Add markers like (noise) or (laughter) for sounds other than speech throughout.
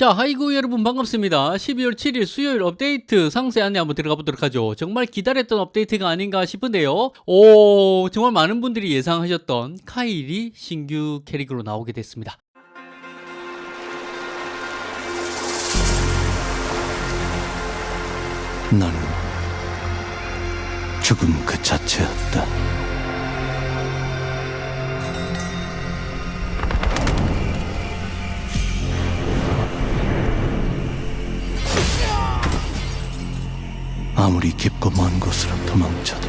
자, 하이구 여러분 반갑습니다. 12월 7일 수요일 업데이트 상세 안내 한번 들어가 보도록 하죠. 정말 기다렸던 업데이트가 아닌가 싶은데요. 오, 정말 많은 분들이 예상하셨던 카일이 신규 캐릭으로 나오게 됐습니다. 나는 죽음 그 자체였다. 아무리 깊고 먼 곳으로 도망쳐도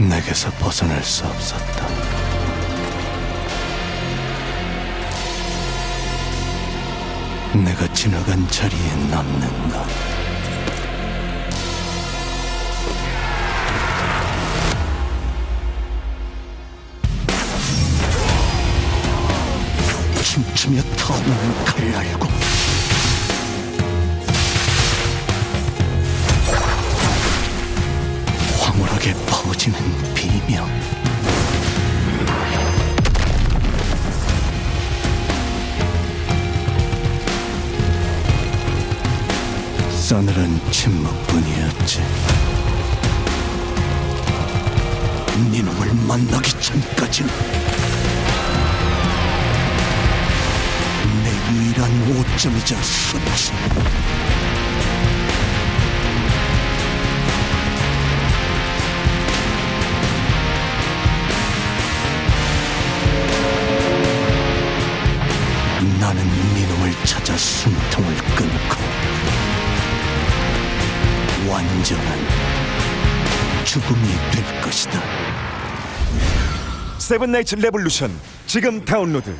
내게서 벗어날 수 없었다. 내가 지나간 자리에 남는 것. 춤추며 타오르는 칼날고 황홀하게 퍼지는 비명. 싸늘한 침묵뿐이었지. 네 놈을 만나기 전까지는 내 유일한 오점이자 수치 찾아 숨통을 끊고 완전한 죽음이 될 것이다. 세븐나이츠 레볼루션 지금 다운로드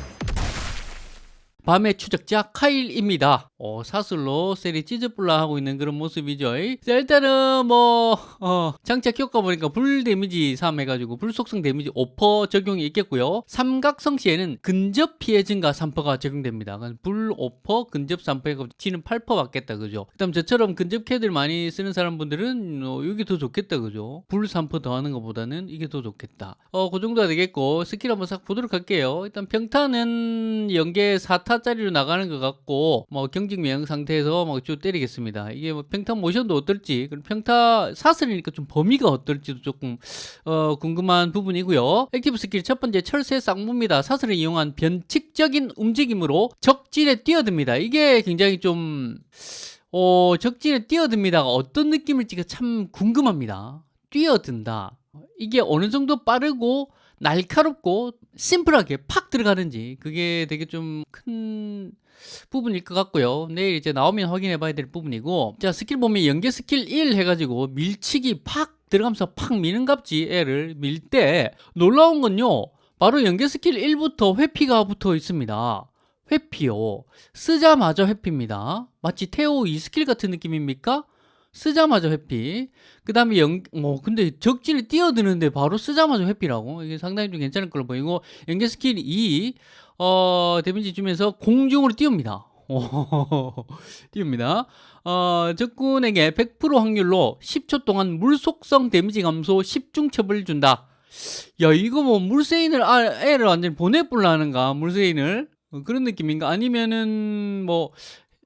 밤의 추적자 카일입니다. 어, 사슬로 쎄리 찢어불라 하고 있는 그런 모습이죠. 자, 일단은 뭐 어, 장착 효과 보니까 불 데미지 3 해가지고 불 속성 데미지 5% 적용이 있겠고요. 삼각성 시에는 근접 피해 증가 3%가 적용됩니다. 불 5%, 근접 3%가 지는 8% 받겠다, 그죠? 그다음 저처럼 근접 캐들 많이 쓰는 사람 분들은 어, 이게 더 좋겠다, 그죠? 불 3% 더하는 것보다는 이게 더 좋겠다. 어, 그 정도가 되겠고 스킬 한번 싹 보도록 할게요. 일단 평타는 연계 4타 짜리로 나가는 것 같고 뭐 경직 면역 상태에서 막 쭉 때리겠습니다. 이게 뭐 평타 모션도 어떨지, 그리고 평타 사슬이니까 좀 범위가 어떨지도 조금 어, 궁금한 부분이고요. active 스킬 첫 번째 철쇄 쌍무입니다. 사슬을 이용한 변칙적인 움직임으로 적진에 뛰어듭니다. 이게 굉장히 좀 어, 적진에 뛰어듭니다가 어떤 느낌일지가 참 궁금합니다. 뛰어든다. 이게 어느 정도 빠르고 날카롭고 심플하게 팍 들어가는지 그게 되게 좀 큰 부분일 것 같고요. 내일 이제 나오면 확인해 봐야 될 부분이고 자 스킬 보면 연계 스킬 1 해가지고 밀치기 팍 들어가면서 팍 미는 갑지 애를 밀 때 놀라운 건요. 바로 연계 스킬 1부터 회피가 붙어 있습니다. 회피요. 쓰자마자 회피입니다. 마치 테오 2 스킬 같은 느낌입니까? 쓰자마자 회피. 그 다음에 연, 뭐, 근데 적진에 뛰어드는데 바로 쓰자마자 회피라고. 이게 상당히 좀 괜찮을 걸로 보이고, 연계 스킬 2, 어, 데미지 주면서 공중으로 띄웁니다. (laughs) 띄웁니다. 어, 적군에게 100% 확률로 10초 동안 물속성 데미지 감소 10중 첩을 준다. 야, 이거 뭐 물세인을, 아, 애를 완전 보내불라는가? 물세인을? 어, 그런 느낌인가? 아니면은 뭐,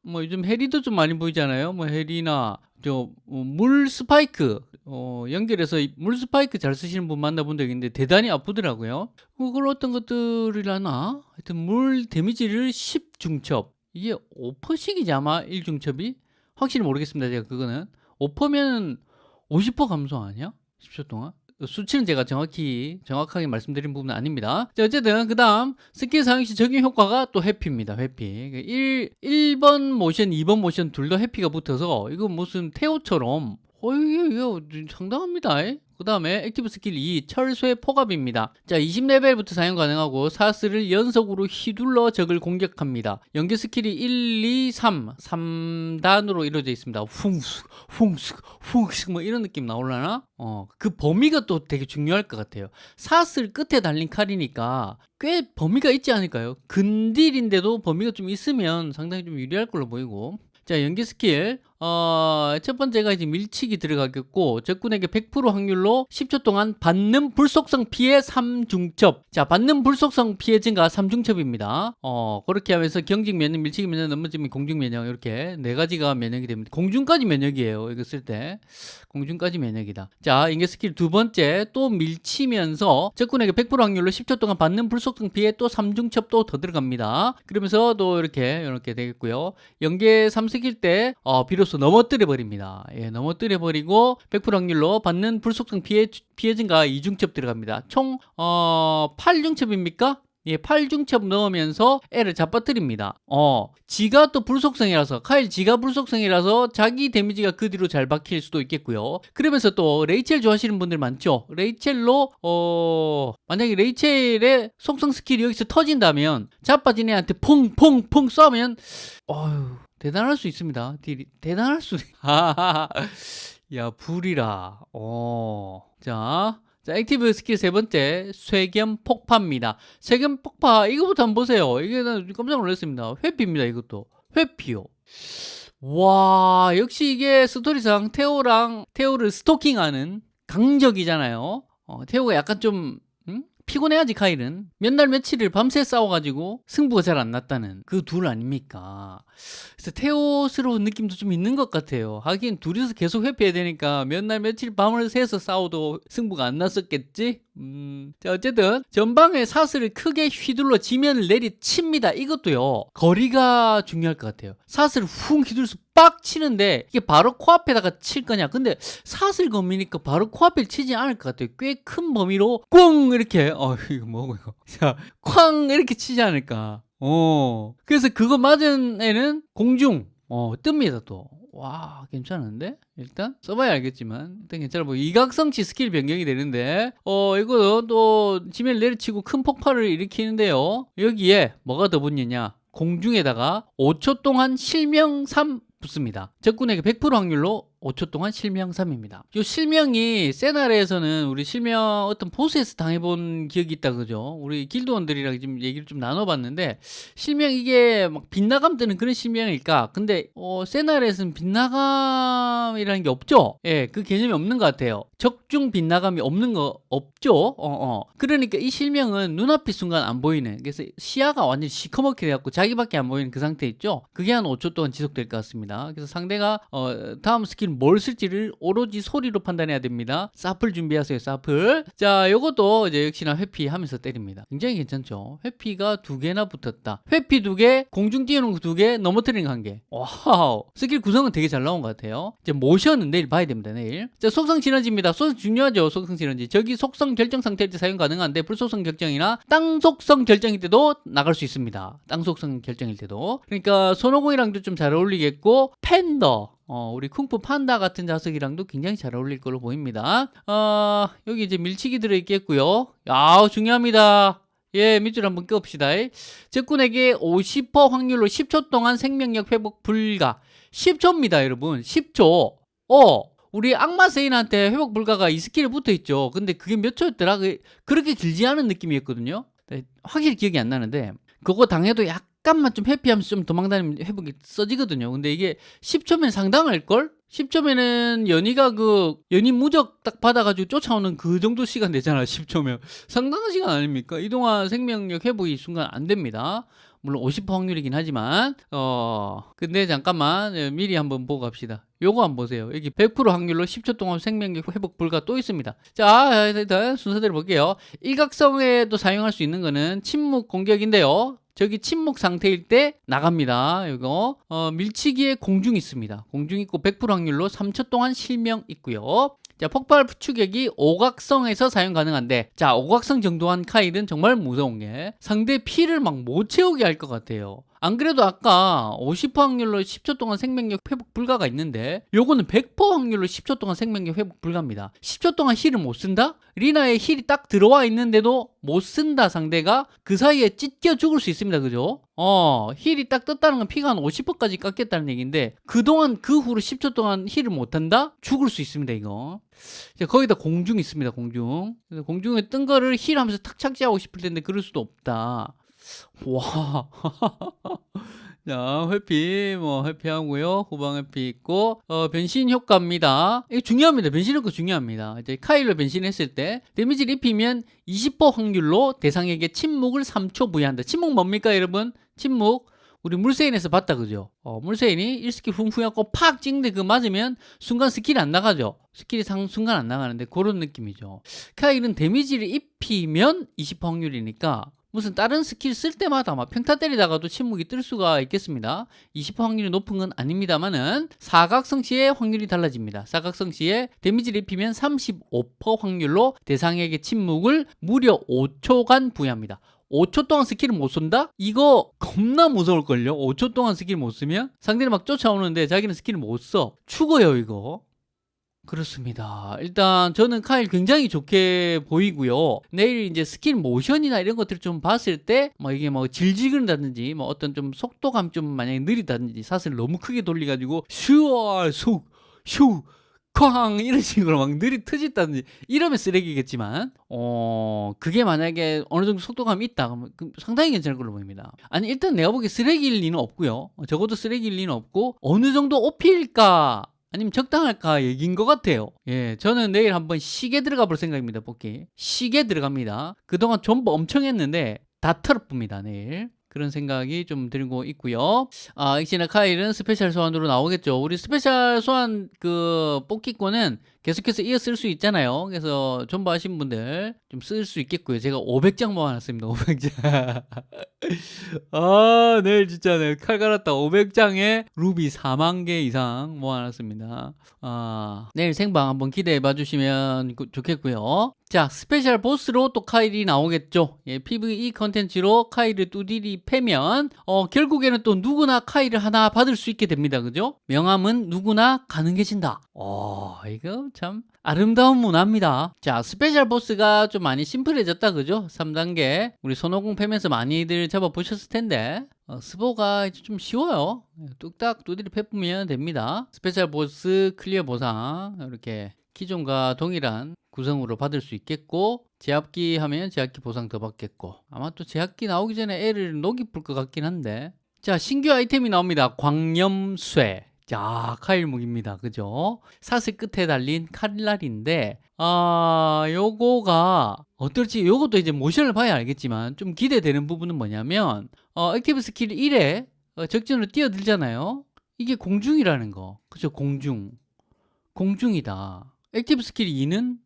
뭐 요즘 해리도 좀 많이 보이잖아요. 뭐 해리나 저물 스파이크 어, 연결해서 물 스파이크 잘 쓰시는 분 만나본 적 있는데 대단히 아프더라고요. 그걸 어떤 것들이라나 하여튼 물 데미지를 10중첩 이게 5%씩이지 아마 1중첩이 확실히 모르겠습니다. 제가 그거는 5%면 50% 감소 아니야? 10초 동안? 수치는 제가 정확히 정확하게 말씀드린 부분은 아닙니다. 자, 어쨌든 그 다음 스킬 사용 시 적용 효과가 또 회피입니다. 회피. 1 1번 모션, 2번 모션 둘다 회피가 붙어서 이거 무슨 태오처럼 어 이게 이거 상당합니다. 그 다음에 active 스킬 2 철쇄 포갑입니다. 자 20레벨부터 사용 가능하고 사슬을 연속으로 휘둘러 적을 공격합니다. 연계 스킬이 1, 2, 3 3단으로 이루어져 있습니다. 쿵숙 쿵숙 쿵숙 뭐 이런 느낌 나올라나? 어그 범위가 또 되게 중요할 것 같아요. 사슬 끝에 달린 칼이니까 꽤 범위가 있지 않을까요? 근딜인데도 범위가 좀 있으면 상당히 좀 유리할 걸로 보이고 자 연계 스킬 어, 첫 번째가 이제 밀치기 들어가겠고 적군에게 100% 확률로 10초 동안 받는 불속성 피해 3중첩. 자, 받는 불속성 피해 증가 3중첩입니다. 어, 그렇게 하면서 경직 면역, 밀치기 면역, 넘어짐 면역, 공중 면역 이렇게 네 가지가 면역이 됩니다. 공중까지 면역이에요. 이거 쓸 때. 공중까지 면역이다. 자, 연계 스킬 두 번째 또 밀치면서 적군에게 100% 확률로 10초 동안 받는 불속성 피해 또 3중첩도 더 들어갑니다. 그러면서 또 이렇게 이렇게 되겠고요. 연계 3스킬 때 어, 비로소 넘어뜨려 버립니다. 예, 넘어뜨려 버리고 100% 확률로 받는 불속성 피해 피해 증가 2중첩 들어갑니다. 총 어, 8중첩입니까? 예, 8중첩 넣으면서 애를 자빠뜨립니다. 어, 지가 또 불속성이라서, 카일 지가 불속성이라서 자기 데미지가 그 뒤로 잘 박힐 수도 있겠고요. 그러면서 또 레이첼 좋아하시는 분들 많죠? 레이첼로, 어, 만약에 레이첼의 속성 스킬이 여기서 터진다면, 자빠진 애한테 퐁퐁퐁 쏘면, 어휴, 대단할 수 있습니다. 딜이, 대단할 수. (laughs) 야, 불이라. 어, 자. 자, active 스킬 세 번째, 쇄겸 폭파입니다. 쇄겸 폭파, 이거부터 한번 보세요. 이게 나 깜짝 놀랐습니다. 회피입니다, 이것도. 회피요. 와, 역시 이게 스토리상 테오랑, 테오를 스토킹하는 강적이잖아요. 어, 테오가 약간 좀, 음? 피곤해야지, 카일은. 몇 날 며칠을 밤새 싸워가지고 승부가 잘 안 났다는 그 둘 아닙니까? 그래서 테오스러운 느낌도 좀 있는 것 같아요. 하긴 둘이서 계속 회피해야 되니까 몇 날 며칠 밤을 새서 싸워도 승부가 안 났었겠지? 음. 자, 어쨌든 전방에 사슬을 크게 휘둘러 지면을 내리칩니다. 이것도요. 거리가 중요할 것 같아요. 사슬을 훅 휘둘러서 빡 치는데 이게 바로 코앞에다가 칠 거냐? 근데 사슬 검이니까 바로 코앞에 치지 않을 것 같아요. 꽤 큰 범위로 꽁 이렇게 어 이거 뭐고 이거 (laughs) 자쾅 이렇게 치지 않을까? 어. 그래서 그거 맞은 애는 공중 어 뜹니다 또. 와 괜찮은데 일단 써봐야 알겠지만 일단 괜찮아 뭐 이각성치 스킬 변경이 되는데 어 이거 또 지면을 내리치고 큰 폭발을 일으키는데요 여기에 뭐가 더 붙느냐 공중에다가 5초 동안 실명삼 붙습니다. 적군에게 100% 확률로 5초 동안 실명3입니다. 이 실명이 세나레에서는 우리 실명 어떤 보스에서 당해본 기억이 있다 그죠? 우리 길드원들이랑 지금 얘기를 좀 나눠봤는데 실명 이게 막 빗나감 뜨는 그런 실명일까? 근데 어, 세나레에서는 빗나감이라는 게 없죠? 예, 그 개념이 없는 것 같아요. 적중 빗나감이 없는 거 없죠? 어, 어. 그러니까 이 실명은 눈앞이 순간 안 보이는 그래서 시야가 완전히 시커멓게 돼갖고 자기밖에 안 보이는 그 상태 있죠? 그게 한 5초 동안 지속될 것 같습니다. 그래서 상대가 어, 다음 스킬 뭘 쓸지를 오로지 소리로 판단해야 됩니다. 사플 준비하세요, 사플. 자, 요것도 이제 역시나 회피하면서 때립니다. 굉장히 괜찮죠? 회피가 두 개나 붙었다. 회피 두 개, 공중 띄우는 거 두 개, 넘어뜨리는 거 한 개. 와우. 스킬 구성은 되게 잘 나온 것 같아요. 이제 모션은 내일 봐야 됩니다, 내일. 자, 속성 시너지입니다. 속성 중요하죠, 속성 시너지. 저기 속성 결정 상태일 때 사용 가능한데, 불속성 결정이나 땅 속성 결정일 때도 나갈 수 있습니다. 땅 속성 결정일 때도. 그러니까 손오공이랑도 좀 잘 어울리겠고, 팬더. 어, 우리 쿵푸 판다 같은 자석이랑도 굉장히 잘 어울릴 걸로 보입니다. 어, 여기 이제 밀치기 들어있겠고요. 야, 중요합니다. 예, 밑줄 한번 껴봅시다. 적군에게 50% 확률로 10초 동안 생명력 회복 불가. 10초입니다, 여러분. 10초. 어, 우리 악마 세인한테 회복 불가가 이 스킬에 붙어 있죠. 근데 그게 몇 초였더라? 그- 그렇게 길지 않은 느낌이었거든요. 네, 확실히 기억이 안 나는데, 그거 당해도 약간만 좀 회피하면서 좀 도망다니면 회복이 써지거든요. 근데 이게 10초면 상당할걸? 10초면은 연희가 그 연희 무적 딱 받아가지고 쫓아오는 그 정도 시간 되잖아 10초면 상당한 시간 아닙니까 이동안 생명력 회복이 이 순간 안 됩니다 물론 50% 확률이긴 하지만 어 근데 잠깐만 예, 미리 한번 보고 갑시다. 요거 한번 보세요. 여기 100% 확률로 10초 동안 생명력 회복 불가 또 있습니다. 자 일단 순서대로 볼게요. 일각성에도 사용할 수 있는 거는 침묵 공격인데요 저기 침묵 상태일 때 나갑니다. 이거 어, 밀치기에 공중 있습니다. 공중 있고 100% 확률로 3초 동안 실명 있고요. 자 폭발 추격이 오각성에서 사용 가능한데 자 오각성 정도 한 카일은 정말 무서운 게 상대 피를 막 못 채우게 할 것 같아요. 안 그래도 아까 50% 확률로 10초 동안 생명력 회복 불가가 있는데 요거는 100% 확률로 10초 동안 생명력 회복 불가입니다. 10초 동안 heal을 못 쓴다? 리나의 heal이 딱 들어와 있는데도 못 쓴다 상대가 그 사이에 찢겨 죽을 수 있습니다. 그죠? 어, heal이 딱 떴다는 건 피가 한 50%까지 깎였다는 얘기인데 그동안 그 후로 10초 동안 heal을 못 한다? 죽을 수 있습니다, 이거. 자, 거기다 공중 있습니다, 공중. 공중에 뜬 거를 heal 하면서 탁 착지하고 싶을 텐데 그럴 수도 없다. 와. (laughs) 자, 회피, 뭐, 회피하고요. 후방 회피 있고, 어, 변신 효과입니다. 이거 중요합니다. 변신 효과 중요합니다. 이제 카일로 변신했을 때, 데미지를 입히면 20% 확률로 대상에게 침묵을 3초 부여한다. 침묵 뭡니까, 여러분? 침묵. 우리 물세인에서 봤다, 그죠? 어, 물세인이 1스킬 쿵쿵해갖고 팍 찍는데 그거 맞으면 순간 스킬이 안 나가죠? 스킬이 상, 순간 안 나가는데 그런 느낌이죠. 카일은 데미지를 입히면 20% 확률이니까 무슨 다른 스킬 쓸 때마다 막 평타 때리다가도 침묵이 뜰 수가 있겠습니다. 20% 확률이 높은 건 아닙니다만은 사각성 시의 확률이 달라집니다. 사각성 시에 데미지를 입히면 35% 확률로 대상에게 침묵을 무려 5초간 부여합니다. 5초 동안 스킬을 못 쏜다? 이거 겁나 무서울걸요? 5초 동안 스킬 못 쓰면? 상대를 막 쫓아오는데 자기는 스킬을 못 써. 죽어요, 이거. 그렇습니다. 일단 저는 카일 굉장히 좋게 보이고요. 내일 이제 스킬 모션이나 이런 것들을 좀 봤을 때, 뭐 이게 뭐 질질 끈다든지, 뭐 어떤 좀 속도감 좀 만약에 느리다든지, 사슬 너무 크게 돌려가지고, 슈어, 쑥, 슈, 쾅 이런 식으로 막 느려 터졌다든지 이러면 쓰레기겠지만 어 그게 만약에 어느 정도 속도감이 있다 그러면 그 상당히 괜찮을 걸로 보입니다 아니 일단 내가 보기에 쓰레기일 리는 없고요 어, 적어도 쓰레기일 리는 없고 어느 정도 OP일까 아니면 적당할까 얘기인 것 같아요 예 저는 내일 한번 세게 들어가 볼 생각입니다 뽑기 세게 들어갑니다 그동안 존버 엄청 했는데 다 털어봅니다 내일 그런 생각이 좀 들고 있고요. 아, 역시나 카일은 스페셜 소환으로 나오겠죠. 우리 스페셜 소환 그 뽑기권은 계속해서 이어 쓸 수 있잖아요. 그래서 존버 하신 분들 좀 쓸 수 있겠고요. 제가 500장 모아놨습니다. 500장. 아, 내일 진짜 네, 칼 갈았다. 500장에 루비 4만 개 이상 모아놨습니다. 아, 내일 생방 한번 기대해 봐 주시면 좋겠고요. 자, 스페셜 보스로 또 카일이 나오겠죠. 예, PVE 컨텐츠로 카일을 뚜디리 패면, 어, 결국에는 또 누구나 카일을 하나 받을 수 있게 됩니다. 그죠? 명함은 누구나 가능해진다. 어, 이거 참 아름다운 문화입니다. 자, 스페셜 보스가 좀 많이 심플해졌다. 그죠? 3단계. 우리 손오공 패면서 많이들 잡아보셨을 텐데. 어, 스보가 이제 좀 쉬워요. 뚝딱 두드리 패보면 됩니다. 스페셜 보스 클리어 보상. 이렇게 기존과 동일한 구성으로 받을 수 있겠고 제압기 하면 제압기 보상 더 받겠고 아마 또 제압기 나오기 전에 애를 녹이 풀 것 같긴 한데 자 신규 아이템이 나옵니다 광염쇠 자 카일무기입니다. 그죠? 사슬 끝에 달린 칼날인데 아 요거가 어떨지 요것도 이제 모션을 봐야 알겠지만 좀 기대되는 부분은 뭐냐면 어 active 스킬 1에 어, 적진으로 뛰어들잖아요. 이게 공중이라는 거. 그죠? 공중. 공중이다. active 스킬 2는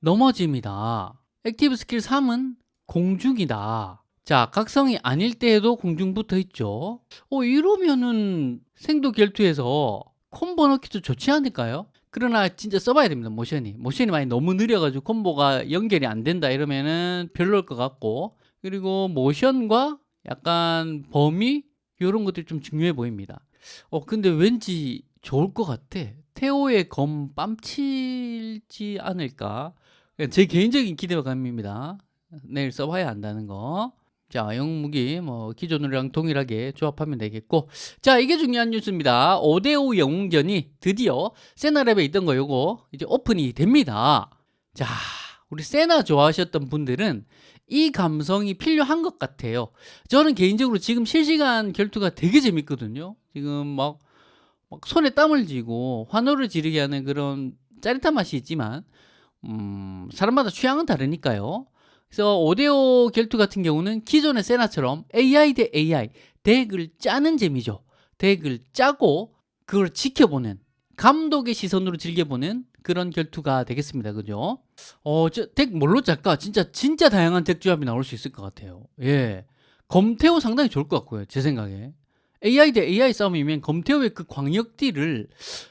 넘어짐이다. active 스킬 3은 공중이다. 자, 각성이 아닐 때에도 공중 붙어 있죠. 어, 이러면은 생도 결투에서 콤보 넣기도 좋지 않을까요? 그러나 진짜 써봐야 됩니다, 모션이. 모션이 많이 너무 느려가지고 콤보가 연결이 안 된다 이러면은 별로일 것 같고. 그리고 모션과 약간 범위? 이런 것들이 좀 중요해 보입니다. 어, 근데 왠지 좋을 것 같아. 테오의 검 빰치지 않을까? 제 개인적인 기대감입니다. 내일 써봐야 한다는 거. 자, 영무기 뭐 기존이랑 동일하게 조합하면 되겠고 자, 이게 중요한 뉴스입니다. 5대5 영웅전이 드디어 세나랩에 있던 거 요거 이제 오픈이 됩니다. 자, 우리 세나 좋아하셨던 분들은 이 감성이 필요한 것 같아요. 저는 개인적으로 지금 실시간 결투가 되게 재밌거든요. 지금 막, 막 손에 땀을 쥐고 환호를 지르게 하는 그런 짜릿한 맛이 있지만 음, 사람마다 취향은 다르니까요. 그래서 5대5 결투 같은 경우는 기존의 세나처럼 AI 대 AI 덱을 짜는 재미죠. 덱을 짜고 그걸 지켜보는 감독의 시선으로 즐겨보는 그런 결투가 되겠습니다. 그죠? 어, 저덱 뭘로 짤까? 진짜 진짜 다양한 덱 조합이 나올 수 있을 것 같아요. 예. 검태호 상당히 좋을 것 같고요. 제 생각에. AI 대 AI 싸움이면 검태호의 그 광역딜을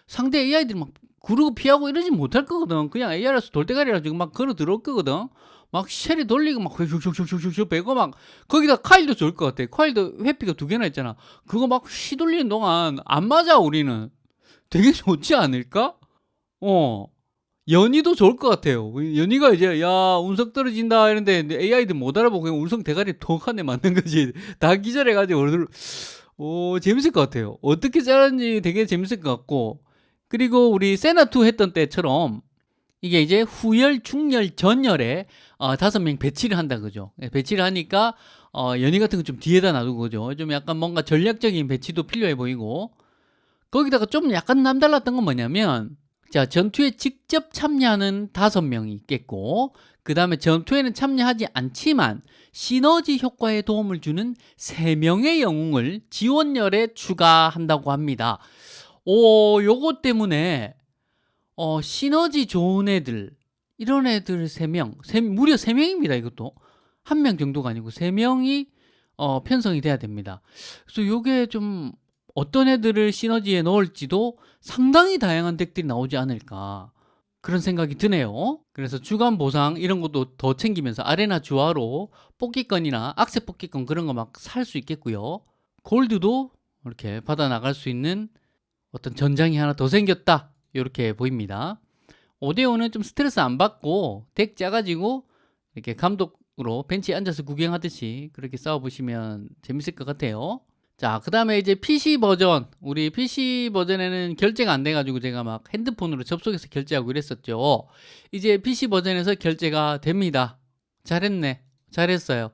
상대 AI들이 막 구르고 피하고 이러지 못할 거거든. 그냥 AR에서 돌대가리라 지금 막 걸어 들어올 거거든. 막 쉘이 돌리고 막 슉슉슉슉슉 빼고 막 거기다 카일도 좋을 것 같아. 카일도 회피가 두 개나 있잖아. 그거 막 휘돌리는 동안 안 맞아 우리는. 되게 좋지 않을까? 어. 연희도 좋을 것 같아요. 연희가 이제 야 운석 떨어진다 이런데 AI들 못 알아보고 그냥 운석 대가리 톡한대 맞는 거지. (laughs) 다 기절해가지고 오 재밌을 것 같아요. 어떻게 자르는지 되게 재밌을 것 같고 그리고 우리 세나2 했던 때처럼 이게 이제 후열, 중열, 전열에 어, 다섯 명 배치를 한다 그죠. 예, 배치를 하니까 어, 연이 같은 거 좀 뒤에다 놔두고 그죠? 좀 약간 뭔가 전략적인 배치도 필요해 보이고 거기다가 좀 약간 남달랐던 건 뭐냐면 자 전투에 직접 참여하는 다섯 명이 있겠고 그 다음에 전투에는 참여하지 않지만 시너지 효과에 도움을 주는 세 명의 영웅을 지원열에 추가한다고 합니다. 오 요거 때문에 어, 시너지 좋은 애들 이런 애들 세명 세, 무려 세명입니다 이것도 한 명 정도가 아니고 세명이 어, 편성이 돼야 됩니다. 그래서 요게 좀 어떤 애들을 시너지에 넣을지도 상당히 다양한 덱들이 나오지 않을까 그런 생각이 드네요. 그래서 주간 보상 이런 것도 더 챙기면서 아레나 주화로 뽑기권이나 악세 뽑기권 그런 거 막 살 수 있겠고요. 골드도 이렇게 받아 나갈 수 있는 어떤 전장이 하나 더 생겼다. 이렇게 보입니다. 오데오는 좀 스트레스 안 받고 덱 짜가지고 이렇게 감독으로 벤치에 앉아서 구경하듯이 그렇게 싸워보시면 재밌을 것 같아요. 자, 그 다음에 이제 PC 버전. 우리 PC 버전에는 결제가 안 돼가지고 제가 막 핸드폰으로 접속해서 결제하고 이랬었죠. 이제 PC 버전에서 결제가 됩니다. 잘했네. 잘했어요.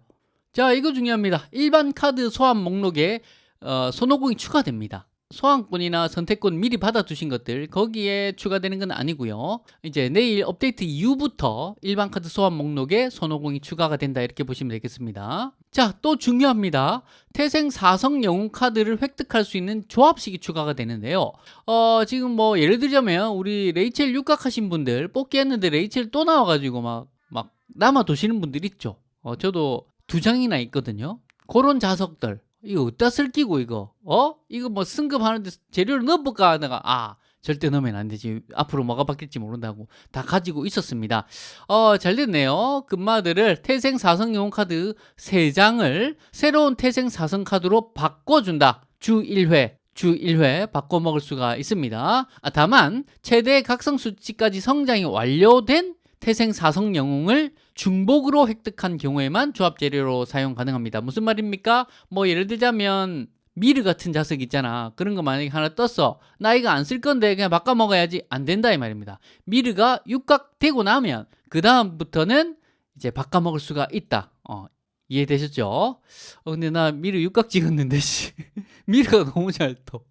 자, 이거 중요합니다. 일반 카드 소환 목록에 어, 손오공이 추가됩니다. 소환권이나 선택권 미리 받아두신 것들 거기에 추가되는 건 아니고요. 이제 내일 업데이트 이후부터 일반 카드 소환 목록에 손오공이 추가가 된다 이렇게 보시면 되겠습니다. 자, 또 중요합니다. 태생 4성 영웅 카드를 획득할 수 있는 조합식이 추가가 되는데요. 어, 지금 뭐 예를 들자면 우리 레이첼 육각하신 분들 뽑기 했는데 레이첼 또 나와가지고 막, 막 남아도시는 분들 있죠. 어, 저도 두 장이나 있거든요. 그런 자석들. 이거 어디다 쓸 끼고 이거? 어? 이거 뭐 승급하는데 재료를 넣어볼까? 내가 아 절대 넣으면 안 되지. 앞으로 뭐가 바뀔지 모른다고 다 가지고 있었습니다. 어 잘 됐네요. 금마들을 태생 사성 영웅 카드 3장을 새로운 태생 사성 카드로 바꿔준다. 주 1회 주 1회 바꿔 먹을 수가 있습니다. 아, 다만 최대 각성 수치까지 성장이 완료된 태생 사성 영웅을 중복으로 획득한 경우에만 조합 재료로 사용 가능합니다. 무슨 말입니까? 뭐 예를 들자면 미르 같은 자석 있잖아. 그런 거 만약에 하나 떴어. 나 이거 안 쓸 건데 그냥 바꿔 먹어야지. 안 된다 이 말입니다. 미르가 육각 되고 나면 그 다음부터는 이제 바꿔 먹을 수가 있다. 어, 이해되셨죠? 어, 근데 나 미르 육각 찍었는데 씨. (laughs) 미르가 너무 잘 떠.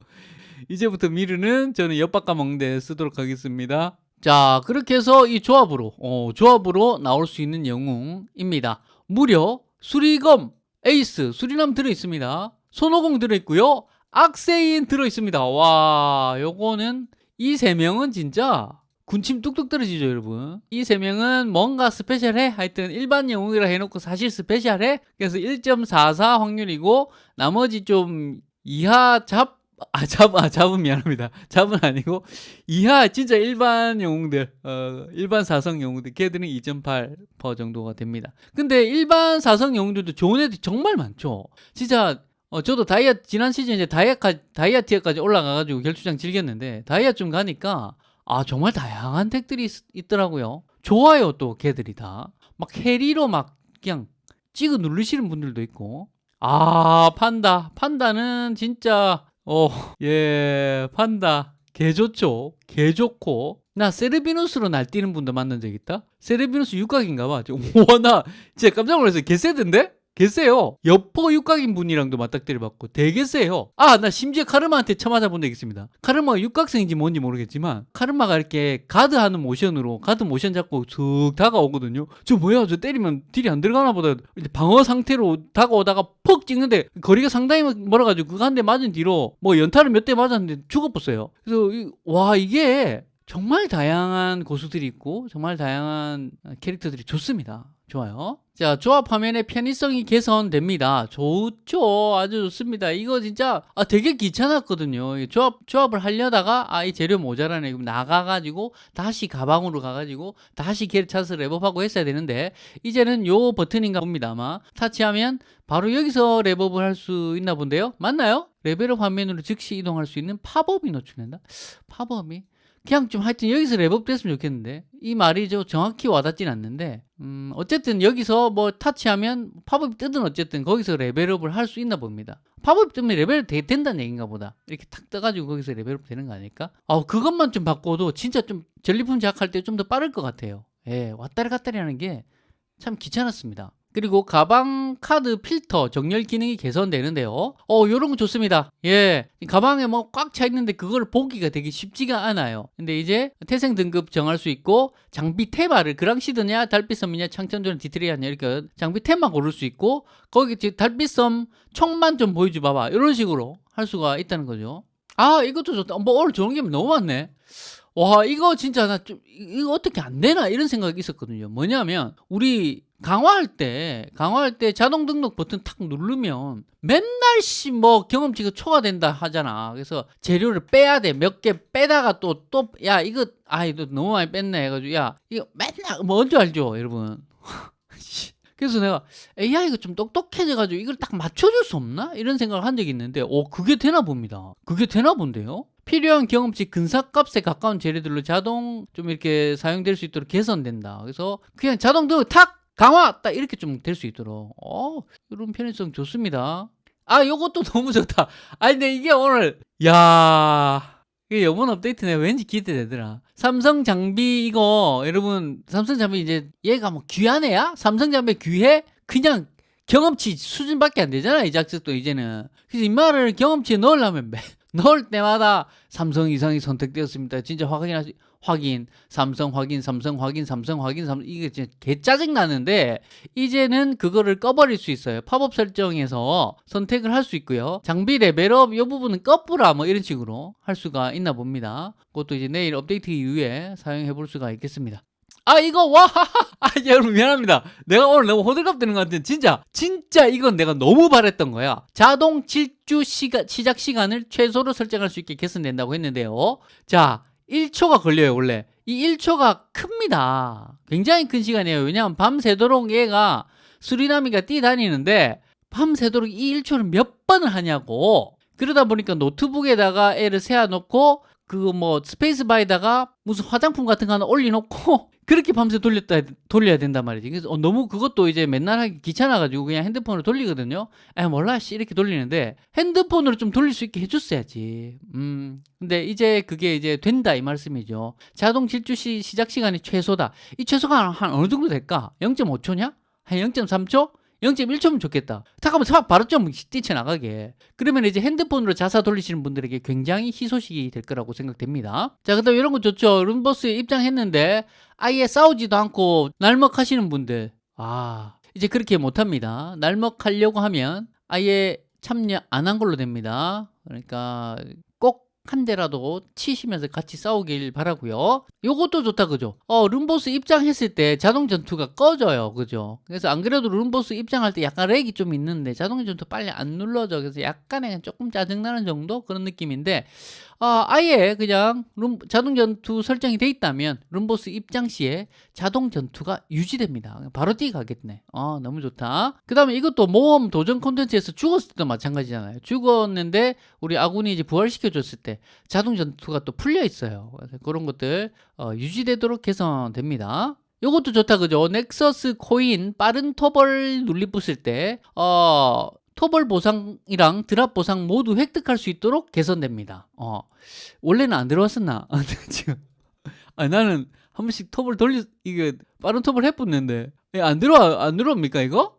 이제부터 미르는 저는 엿 바꿔 먹는 데 쓰도록 하겠습니다. 자, 그렇게 해서 이 조합으로, 어, 조합으로 나올 수 있는 영웅입니다. 무려 수리검, 에이스, 수리남 들어있습니다. 손오공 들어있고요. 악세인 들어있습니다. 와, 요거는 이 세 명은 진짜 군침 뚝뚝 떨어지죠, 여러분. 이 세 명은 뭔가 스페셜해? 하여튼 일반 영웅이라 해놓고 사실 스페셜해? 그래서 1.44 확률이고 나머지 좀 이하 잡 아, 잡, 아, 잡은 미안합니다. (laughs) 잡은 아니고, 이하, 진짜 일반 영웅들, 어, 일반 사성 영웅들, 걔들은 2.8% 정도가 됩니다. 근데 일반 사성 영웅들도 좋은 애들이 정말 많죠. 진짜, 어, 저도 다이아, 지난 시즌 이제 다이아, 다이아 티어까지 올라가가지고 결투장 즐겼는데, 다이아 좀 가니까, 아, 정말 다양한 덱들이 있, 더라고요 좋아요, 또, 걔들이 다. 막 캐리로 막, 그냥, 찍어 누르시는 분들도 있고, 아, 판다. 판다는 진짜, 어, 예, 판다. 개 좋죠. 개 좋고. 나 세르비누스로 날뛰는 분도 만난 적 있다? 세르비누스 육각인가 봐. 와, 나 (laughs) 진짜 깜짝 놀랐어요. 개 세던데? 개 세요. 여포 육각인 분이랑도 맞닥뜨려 봤고 되게 세요. 아, 나 심지어 카르마한테 쳐맞아 본 적 있습니다. 카르마가 육각성인지 뭔지 모르겠지만 카르마가 이렇게 가드하는 모션으로 가드 모션 잡고 쑥 다가오거든요. 저 뭐야? 저 때리면 딜이 안 들어가나 보다. 방어 상태로 다가오다가 퍽 찍는데 거리가 상당히 멀어가지고 그거 한 대 맞은 뒤로 뭐 연타를 몇 대 맞았는데 죽어버렸어요. 그래서 이- 와 이게 정말 다양한 고수들이 있고 정말 다양한 캐릭터들이 좋습니다. 좋아요. 자, 조합 화면의 편의성이 개선됩니다. 좋죠. 아주 좋습니다. 이거 진짜 아, 되게 귀찮았거든요. 이 조합, 조합을 하려다가 아, 이 재료 모자라네. 그럼 나가가지고 다시 가방으로 가가지고 다시 캐릭 찾아서 렙업하고 했어야 되는데 이제는 요 버튼인가 봅니다. 아마 터치하면 바로 여기서 렙업을 할 수 있나 본데요. 맞나요? 레벨업 화면으로 즉시 이동할 수 있는 팝업이 노출된다. 팝업이 그냥 좀 하여튼 여기서 렙업 됐으면 좋겠는데. 이 말이 저 정확히 와닿진 않는데. 음 어쨌든 여기서 뭐 터치하면 팝업이 뜨든 어쨌든 거기서 레벨업을 할 수 있나 봅니다. 팝업 뜨면 레벨 되, 된다는 얘기인가 보다. 이렇게 탁 떠가지고 거기서 레벨업 되는 거 아닐까? 아 그것만 좀 바꿔도 진짜 좀 전리품 제작할 때 좀 더 빠를 것 같아요. 예 왔다리 갔다리 하는 게 참 귀찮았습니다 그리고 가방 카드 필터 정렬 기능이 개선되는데요. 어, 요런 거 좋습니다. 예. 이 가방에 뭐 꽉 차 있는데 그걸 보기가 되게 쉽지가 않아요. 근데 이제 태생 등급 정할 수 있고 장비 테마를 그랑시드냐 달빛섬이냐 창천조는 디트리아냐 이렇게 장비 테마 고를 수 있고 거기 달빛섬 총만 좀 보여줘 봐봐. 이런 식으로 할 수가 있다는 거죠. 아, 이것도 좋다. 뭐 오늘 좋은 게 너무 많네. 와 이거 진짜 나 좀 이거 어떻게 안 되나 이런 생각이 있었거든요. 뭐냐면 우리 강화할 때 강화할 때 자동 등록 버튼 탁 누르면 맨날 씨 뭐 경험치가 초과된다 하잖아. 그래서 재료를 빼야 돼. 몇 개 빼다가 또 또 야 이거 아 이거 너무 많이 뺐네 해가지고 야 이거 맨날 뭔지 알죠, 여러분. (laughs) 그래서 내가 AI가 좀 똑똑해져가지고 이걸 딱 맞춰줄 수 없나? 이런 생각을 한 적이 있는데, 오, 그게 되나 봅니다. 그게 되나 본데요? 필요한 경험치 근사값에 가까운 재료들로 자동 좀 이렇게 사용될 수 있도록 개선된다. 그래서 그냥 자동 등록 탁! 강화! 딱 이렇게 좀 될 수 있도록. 어, 이런 편의성 좋습니다. 아, 요것도 (laughs) 너무 좋다. 아, 근데 이게 오늘, 야 이게 이번 업데이트 내가 왠지 기대되더라. 삼성 장비 이거 여러분 삼성 장비 이제 얘가 뭐 귀한 애야? 삼성 장비 귀해? 그냥 경험치 수준밖에 안 되잖아 이 자식도 이제는. 그래서 이 말을 경험치에 넣으려면 매, 넣을 때마다 삼성 이상이 선택되었습니다. 진짜 확인하시 확인 삼성 확인 삼성 확인 삼성 확인 삼성 이게 진짜 개 짜증 나는데 이제는 그거를 꺼버릴 수 있어요. 팝업 설정에서 선택을 할 수 있고요. 장비 레벨업 이 부분은 꺼뿌라 뭐 이런 식으로 할 수가 있나 봅니다. 그것도 이제 내일 업데이트 이후에 사용해 볼 수가 있겠습니다. 아 이거 와! (laughs) 아 여러분 미안합니다. 내가 오늘 너무 호들갑 떠는 것 같은데 진짜 진짜 이건 내가 너무 바랬던 거야. 자동 질주 시간 시작 시간을 최소로 설정할 수 있게 개선된다고 했는데요. 자 1초가 걸려요 원래. 이 1초가 큽니다. 굉장히 큰 시간이에요. 왜냐하면 밤새도록 얘가 수리나미가 뛰다니는데 밤새도록 이 1초를 몇 번을 하냐고. 그러다 보니까 노트북에다가 애를 세워놓고 그뭐 스페이스 바에다가 무슨 화장품 같은 거 하나 올려놓고 (laughs) 그렇게 밤새 돌렸다 돌려야 된단 말이지. 그래서 어, 너무 그것도 이제 맨날 하기 귀찮아가지고 그냥 핸드폰으로 돌리거든요. 아 몰라 씨 이렇게 돌리는데 핸드폰으로 좀 돌릴 수 있게 해줬어야지. 음 근데 이제 그게 이제 된다 이 말씀이죠. 자동 질주 시 시작 시간이 최소다. 이 최소가 한 어느 정도 될까? 0.5초냐? 한 0.3초? 0.1초면 좋겠다. 잠깐만, 차 바로 좀 뛰쳐나가게. 그러면 이제 핸드폰으로 자사 돌리시는 분들에게 굉장히 희소식이 될 거라고 생각됩니다. 자, 그 다음 이런 거 좋죠. 룸버스에 입장했는데 아예 싸우지도 않고 날먹하시는 분들. 아, 이제 그렇게 못합니다. 날먹하려고 하면 아예 참여 안 한 걸로 됩니다. 그러니까 꼭 한 대라도 치시면서 같이 싸우길 바라고요. 요것도 좋다 그죠? 어 룸보스 입장했을 때 자동 전투가 꺼져요 그죠? 그래서 안 그래도 룸보스 입장할 때 약간 렉이 좀 있는데 자동 전투 빨리 안 눌러져 그래서 약간의 조금 짜증나는 정도 그런 느낌인데 아, 아예 그냥 룸, 자동 전투 설정이 돼 있다면 룸보스 입장 시에 자동 전투가 유지됩니다. 바로 뛰 가겠네. 아, 너무 좋다. 그 다음에 이것도 모험 도전 콘텐츠에서 죽었을 때도 마찬가지잖아요. 죽었는데 우리 아군이 이제 부활시켜줬을 때 자동 전투가 또 풀려 있어요. 그런 것들 어, 유지되도록 개선됩니다. 요것도 좋다 그죠? 넥서스 코인 빠른 토벌 눌리 부술 때 어, 토벌 보상이랑 드랍 보상 모두 획득할 수 있도록 개선됩니다. 어, 원래는 안 들어왔었나? (laughs) 지금 아, 나는 한 번씩 톱을 돌리 이게 빠른 톱을 해봤는데 예, 안 들어와 안 들어옵니까 이거?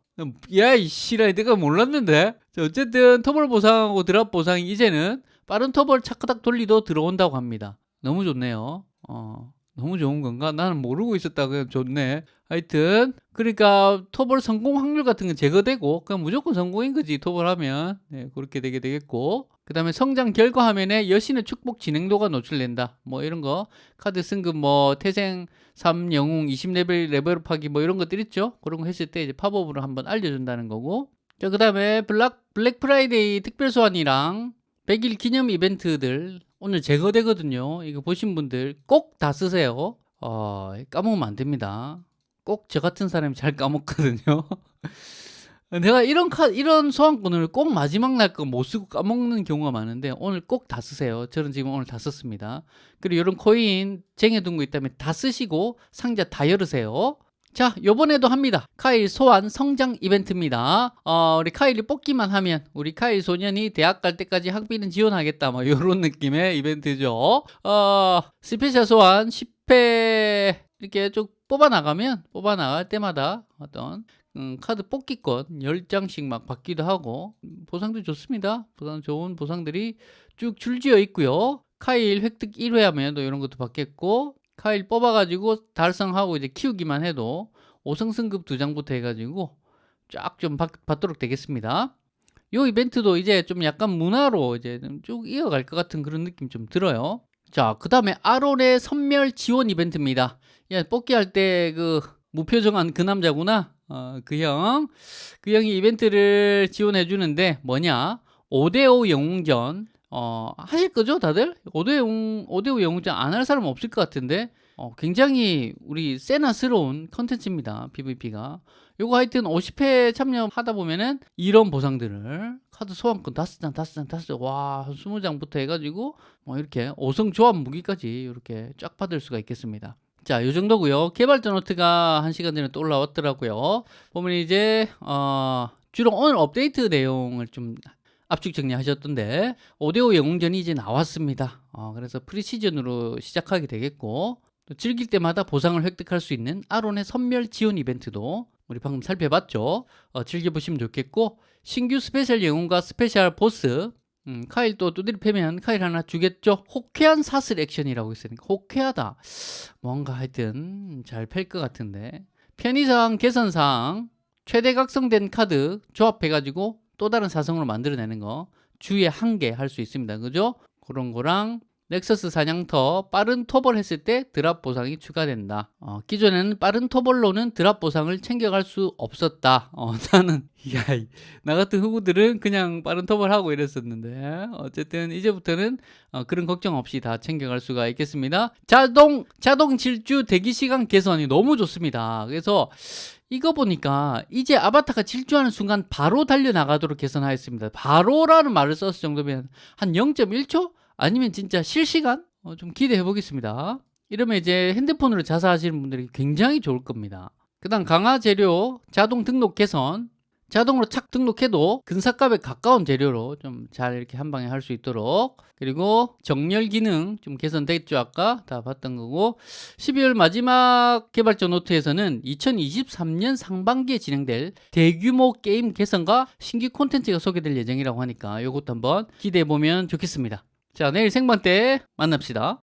야이 씨라 내가 몰랐는데 자, 어쨌든 터벌 보상하고 드랍 보상이 이제는 빠른 터벌 차크닥 돌리도 들어온다고 합니다. 너무 좋네요. 어, 너무 좋은 건가? 나는 모르고 있었다. 그냥 좋네. 하여튼 그러니까 토벌 성공 확률 같은 건 제거되고 그냥 무조건 성공인 거지 토벌하면. 네, 그렇게 되게 되겠고. 그 다음에 성장 결과 화면에 여신의 축복 진행도가 노출된다. 뭐 이런 거. 카드 승급 뭐 태생 3 영웅 20레벨 레벨업하기 뭐 이런 것들 있죠? 그런 거 했을 때 이제 팝업으로 한번 알려준다는 거고. 자 그 다음에 블락 블랙 프라이데이 특별 소환이랑 100일 기념 이벤트들 오늘 제거되거든요 이거 보신 분들 꼭 다 쓰세요 어, 까먹으면 안 됩니다 꼭 저 같은 사람이 잘 까먹거든요. (laughs) 내가 이런 카 이런 소환권을 꼭 마지막 날 거 못 쓰고 까먹는 경우가 많은데 오늘 꼭 다 쓰세요. 저는 지금 오늘 다 썼습니다. 그리고 이런 코인 쟁여둔 거 있다면 다 쓰시고 상자 다 열으세요. 자, 요번에도 합니다. 카일 소환 성장 이벤트입니다. 어, 우리 카일이 뽑기만 하면 우리 카일 소년이 대학 갈 때까지 학비는 지원하겠다. 뭐 이런 느낌의 이벤트죠. 어, 스페셜 소환 10회 이렇게 쭉 뽑아 나가면 뽑아 나갈 때마다 어떤 음, 카드 뽑기권 10장씩 막 받기도 하고 음, 보상도 좋습니다. 보상 좋은 보상들이 쭉 줄지어 있고요. 카일 획득 1회 하면 또 이런 것도 받겠고 카일 뽑아가지고 달성하고 이제 키우기만 해도 5성 승급 2장부터 해가지고 쫙 좀 받도록 되겠습니다. 요 이벤트도 이제 좀 약간 문화로 이제 좀쭉 이어갈 것 같은 그런 느낌 좀 들어요. 자, 그 다음에 아론의 선멸 지원 이벤트입니다. 야, 뽑기 할 때 그 무표정한 그 남자구나. 어, 그 형. 그 형이 이벤트를 지원해 주는데 뭐냐? 5대5 영웅전. 어, 하실 거죠, 다들? 5대 영웅, 5대5 영웅전 안 할 사람 없을 것 같은데. 어, 굉장히 우리 세나스러운 컨텐츠입니다. PVP가. 요거 하여튼 50회 참여하다 보면은 이런 보상들을 카드 소환권 5장, 5장, 5장, 와, 한 20장부터 해가지고 뭐 이렇게 5성 조합 무기까지 이렇게 쫙 받을 수가 있겠습니다. 자, 요 정도고요. 개발자 노트가 한 시간 전에 또 올라왔더라고요. 보면 이제 어, 주로 오늘 업데이트 내용을 좀 압축 정리하셨던데 5대5 영웅전이 이제 나왔습니다. 어, 그래서 프리시즌으로 시작하게 되겠고 또 즐길 때마다 보상을 획득할 수 있는 아론의 섬멸 지원 이벤트도 우리 방금 살펴봤죠. 어, 즐겨보시면 좋겠고 신규 스페셜 영웅과 스페셜 보스 음, 카일 또 두드리 패면 카일 하나 주겠죠. 호쾌한 사슬 액션이라고 있으니까 호쾌하다. 뭔가 하여튼 잘 팰 것 같은데 편의상 개선상 최대 각성된 카드 조합해가지고 또 다른 사성으로 만들어내는 거 주에 한 개 할 수 있습니다. 그죠? 그런 거랑 넥서스 사냥터 빠른 토벌 했을 때 드랍 보상이 추가된다. 어, 기존에는 빠른 토벌로는 드랍 보상을 챙겨갈 수 없었다. 어, (laughs) 나는 야, 나 같은 후구들은 그냥 빠른 토벌하고 이랬었는데 어쨌든 이제부터는 어, 그런 걱정 없이 다 챙겨갈 수가 있겠습니다. 자동 자동 질주 대기 시간 개선이 너무 좋습니다. 그래서 이거 보니까 이제 아바타가 질주하는 순간 바로 달려나가도록 개선하였습니다. 바로라는 말을 썼을 정도면 한 0.1초? 아니면 진짜 실시간? 어, 좀 기대해 보겠습니다. 이러면 이제 핸드폰으로 자사하시는 분들이 굉장히 좋을 겁니다. 그 다음 강화 재료 자동 등록 개선 자동으로 착 등록해도 근사값에 가까운 재료로 좀 잘 이렇게 한 방에 할 수 있도록. 그리고 정렬 기능 좀 개선됐죠. 아까 다 봤던 거고. 12월 마지막 개발자 노트에서는 2023년 상반기에 진행될 대규모 게임 개선과 신규 콘텐츠가 소개될 예정이라고 하니까 이것도 한번 기대해 보면 좋겠습니다. 자 내일 생방 때 만납시다